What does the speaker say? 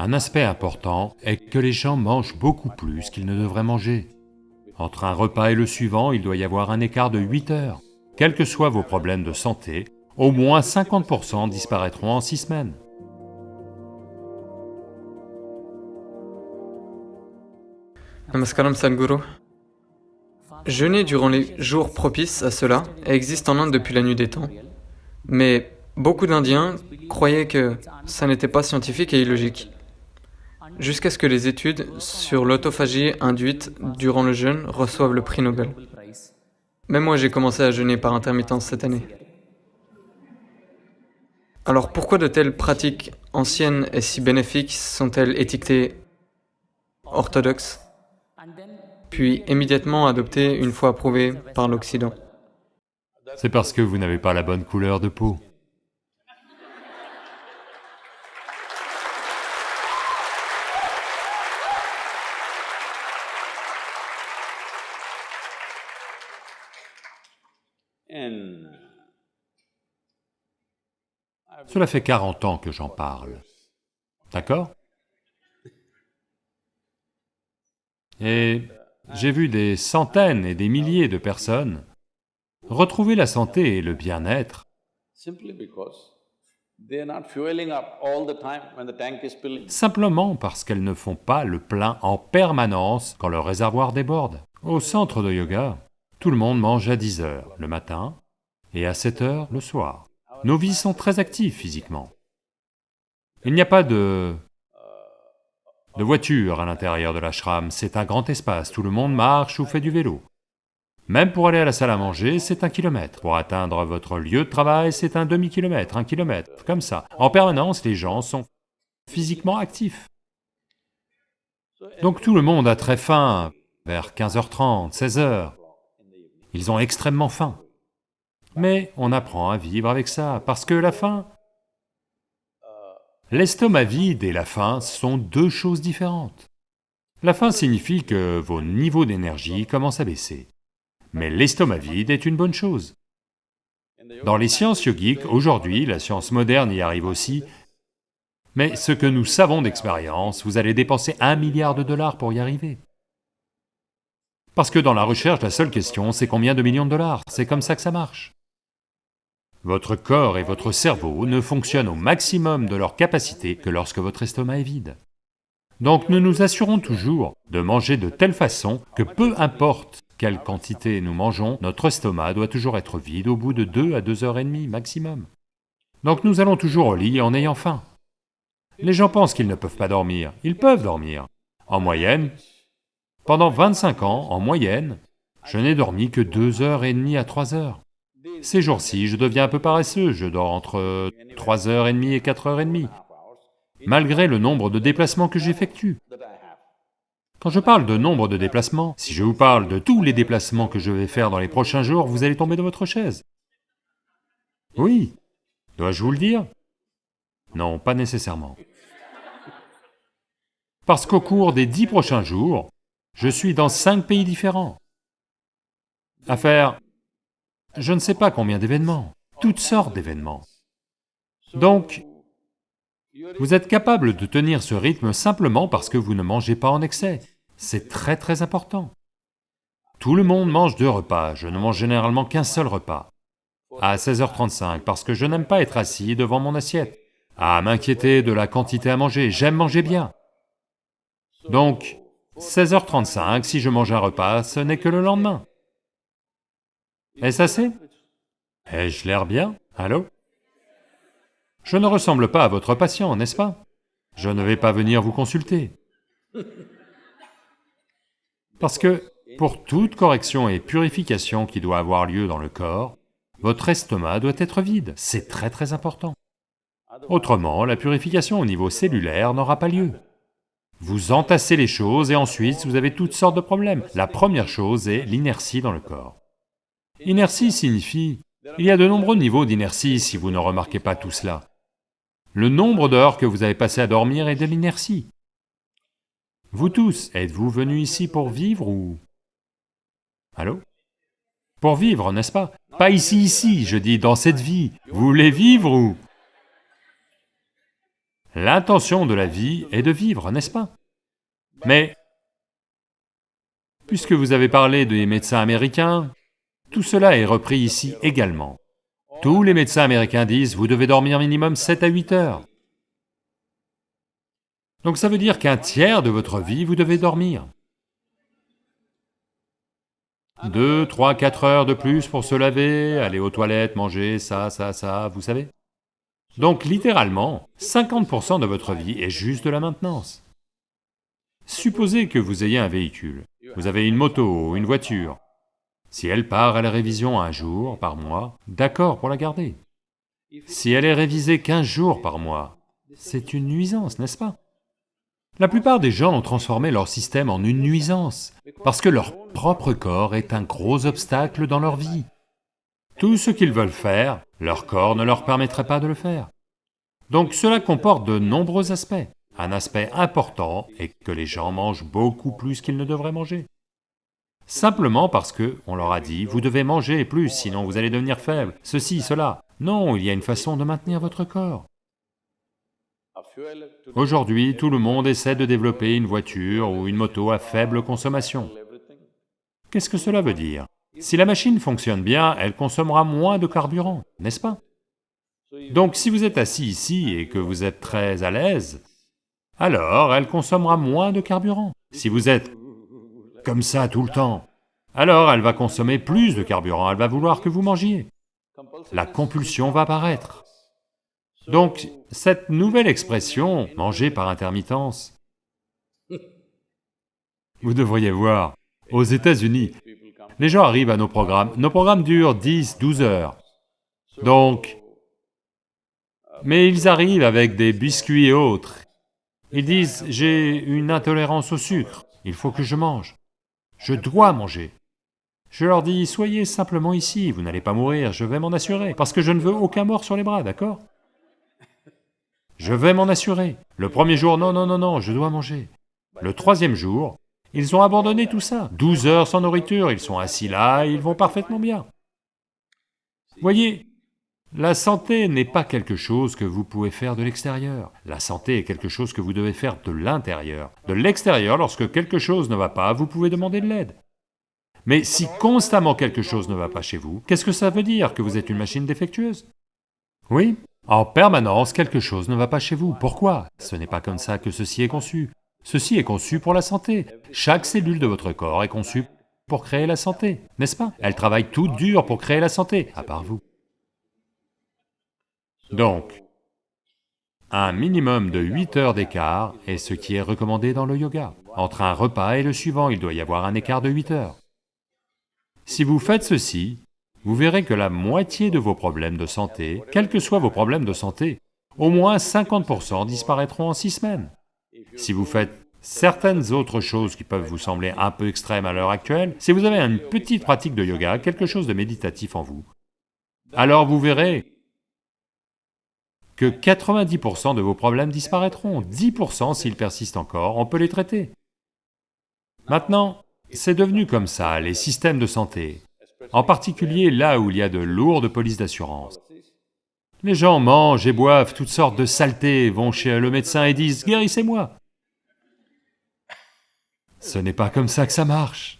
Un aspect important est que les gens mangent beaucoup plus qu'ils ne devraient manger. Entre un repas et le suivant, il doit y avoir un écart de 8 heures. Quels que soient vos problèmes de santé, au moins 50% disparaîtront en 6 semaines. Namaskaram Sadhguru. Jeûner durant les jours propices à cela existe en Inde depuis la nuit des temps. Mais beaucoup d'Indiens croyaient que ça n'était pas scientifique et illogique. Jusqu'à ce que les études sur l'autophagie induite durant le jeûne reçoivent le prix Nobel. Même moi j'ai commencé à jeûner par intermittence cette année. Alors pourquoi de telles pratiques anciennes et si bénéfiques sont-elles étiquetées orthodoxes puis immédiatement adoptées une fois approuvées par l'Occident? C'est parce que vous n'avez pas la bonne couleur de peau. Cela fait 40 ans que j'en parle, d'accord? Et j'ai vu des centaines et des milliers de personnes retrouver la santé et le bien-être. Simplement parce qu'elles ne font pas le plein en permanence quand le réservoir déborde. Au centre de yoga, tout le monde mange à 10 heures le matin et à 7 heures le soir. Nos vies sont très actives physiquement. Il n'y a pas de... de voiture à l'intérieur de l'ashram, c'est un grand espace, tout le monde marche ou fait du vélo. Même pour aller à la salle à manger, c'est un kilomètre. Pour atteindre votre lieu de travail, c'est un demi-kilomètre, un kilomètre, comme ça. En permanence, les gens sont physiquement actifs. Donc tout le monde a très faim, vers 15h30, 16h. Ils ont extrêmement faim. Mais on apprend à vivre avec ça, parce que la faim... L'estomac vide et la faim sont deux choses différentes. La faim signifie que vos niveaux d'énergie commencent à baisser. Mais l'estomac vide est une bonne chose. Dans les sciences yogiques, aujourd'hui, la science moderne y arrive aussi, mais ce que nous savons d'expérience, vous allez dépenser un milliard de dollars pour y arriver. Parce que dans la recherche, la seule question, c'est combien de millions de dollars, c'est comme ça que ça marche. Votre corps et votre cerveau ne fonctionnent au maximum de leur capacité que lorsque votre estomac est vide. Donc nous nous assurons toujours de manger de telle façon que peu importe quelle quantité nous mangeons, notre estomac doit toujours être vide au bout de deux à deux heures et demie maximum. Donc nous allons toujours au lit en ayant faim. Les gens pensent qu'ils ne peuvent pas dormir, ils peuvent dormir. En moyenne, pendant 25 ans, en moyenne, je n'ai dormi que deux heures et demie à trois heures. Ces jours-ci, je deviens un peu paresseux, je dors entre 3h30 et 4h30, malgré le nombre de déplacements que j'effectue. Quand je parle de nombre de déplacements, si je vous parle de tous les déplacements que je vais faire dans les prochains jours, vous allez tomber de votre chaise. Oui, dois-je vous le dire? Non, pas nécessairement. Parce qu'au cours des dix prochains jours, je suis dans cinq pays différents. À faire je ne sais pas combien d'événements, toutes sortes d'événements. Donc, vous êtes capable de tenir ce rythme simplement parce que vous ne mangez pas en excès. C'est très très important. Tout le monde mange deux repas, je ne mange généralement qu'un seul repas. À 16h35, parce que je n'aime pas être assis devant mon assiette, à m'inquiéter de la quantité à manger, j'aime manger bien. Donc, 16h35, si je mange un repas, ce n'est que le lendemain. Est-ce assez? Ai-je l'air bien? Allô? Je ne ressemble pas à votre patient, n'est-ce pas? Je ne vais pas venir vous consulter. Parce que pour toute correction et purification qui doit avoir lieu dans le corps, votre estomac doit être vide, c'est très très important. Autrement, la purification au niveau cellulaire n'aura pas lieu. Vous entassez les choses et ensuite vous avez toutes sortes de problèmes. La première chose est l'inertie dans le corps. Inertie signifie... Il y a de nombreux niveaux d'inertie si vous ne remarquez pas tout cela. Le nombre d'heures que vous avez passé à dormir est de l'inertie. Vous tous, êtes-vous venus ici pour vivre ou... Allô? Pour vivre, n'est-ce pas? Pas ici, ici, je dis dans cette vie. Vous voulez vivre ou... L'intention de la vie est de vivre, n'est-ce pas? Mais, puisque vous avez parlé des médecins américains, tout cela est repris ici également. Tous les médecins américains disent, vous devez dormir minimum 7 à 8 heures. Donc ça veut dire qu'un tiers de votre vie, vous devez dormir. Deux, trois, quatre heures de plus pour se laver, aller aux toilettes, manger, ça, ça, ça, vous savez Donc littéralement, 50% de votre vie est juste de la maintenance. Supposez que vous ayez un véhicule, vous avez une moto, une voiture. Si elle part à la révision un jour par mois, d'accord pour la garder. Si elle est révisée 15 jours par mois, c'est une nuisance, n'est-ce pas? La plupart des gens ont transformé leur système en une nuisance, parce que leur propre corps est un gros obstacle dans leur vie. Tout ce qu'ils veulent faire, leur corps ne leur permettrait pas de le faire. Donc cela comporte de nombreux aspects. Un aspect important est que les gens mangent beaucoup plus qu'ils ne devraient manger. Simplement parce que on leur a dit, vous devez manger plus, sinon vous allez devenir faible, ceci, cela. Non, il y a une façon de maintenir votre corps. Aujourd'hui, tout le monde essaie de développer une voiture ou une moto à faible consommation. Qu'est-ce que cela veut dire? Si la machine fonctionne bien, elle consommera moins de carburant, n'est-ce pas? Donc si vous êtes assis ici et que vous êtes très à l'aise, alors elle consommera moins de carburant. Si vous êtes comme ça tout le temps, alors elle va consommer plus de carburant, elle va vouloir que vous mangiez. La compulsion va apparaître. Donc, cette nouvelle expression, manger par intermittence, vous devriez voir, aux États-Unis, les gens arrivent à nos programmes, nos programmes durent 10, 12 heures. Donc, mais ils arrivent avec des biscuits et autres. Ils disent, j'ai une intolérance au sucre, il faut que je mange. Je dois manger. Je leur dis, soyez simplement ici, vous n'allez pas mourir, je vais m'en assurer, parce que je ne veux aucun mort sur les bras, d'accord? Je vais m'en assurer. Le premier jour, non, non, non, non, je dois manger. Le troisième jour, ils ont abandonné tout ça. 12 heures sans nourriture, ils sont assis là, ils vont parfaitement bien. Voyez, la santé n'est pas quelque chose que vous pouvez faire de l'extérieur. La santé est quelque chose que vous devez faire de l'intérieur. De l'extérieur, lorsque quelque chose ne va pas, vous pouvez demander de l'aide. Mais si constamment quelque chose ne va pas chez vous, qu'est-ce que ça veut dire Que vous êtes une machine défectueuse? Oui, en permanence, quelque chose ne va pas chez vous. Pourquoi? Ce n'est pas comme ça que ceci est conçu. Ceci est conçu pour la santé. Chaque cellule de votre corps est conçue pour créer la santé, n'est-ce pas? Elle travaille tout dur pour créer la santé, à part vous. Donc, un minimum de 8 heures d'écart est ce qui est recommandé dans le yoga. Entre un repas et le suivant, il doit y avoir un écart de 8 heures. Si vous faites ceci, vous verrez que la moitié de vos problèmes de santé, quels que soient vos problèmes de santé, au moins 50% disparaîtront en six semaines. Si vous faites certaines autres choses qui peuvent vous sembler un peu extrêmes à l'heure actuelle, si vous avez une petite pratique de yoga, quelque chose de méditatif en vous, alors vous verrez que 90% de vos problèmes disparaîtront, 10% s'ils persistent encore, on peut les traiter. Maintenant, c'est devenu comme ça, les systèmes de santé en particulier là où il y a de lourdes polices d'assurance. Les gens mangent et boivent toutes sortes de saletés, vont chez le médecin et disent « guérissez-moi ». Ce n'est pas comme ça que ça marche.